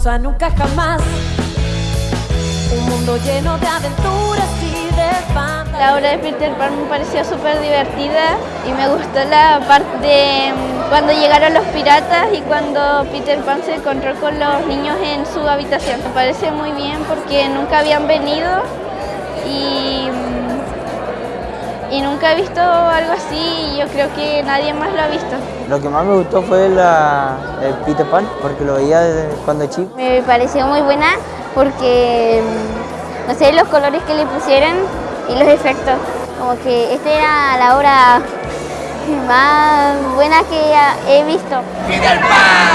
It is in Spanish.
cosa nunca jamás. Un mundo lleno de aventuras y de. La obra de Peter Pan me pareció súper divertida y me gustó la parte de mm, cuando llegaron los piratas y cuando Peter Pan se encontró con los niños en su habitación. Me parece muy bien porque nunca habían venido y, mm, y nunca he visto algo así y yo creo que nadie más lo ha visto. Lo que más me gustó fue la, el Peter Pan, porque lo veía desde cuando chico. Me pareció muy buena porque, mm, no sé, los colores que le pusieron y los efectos. Como que esta era la obra más buena que he visto. ¡Peter Pan!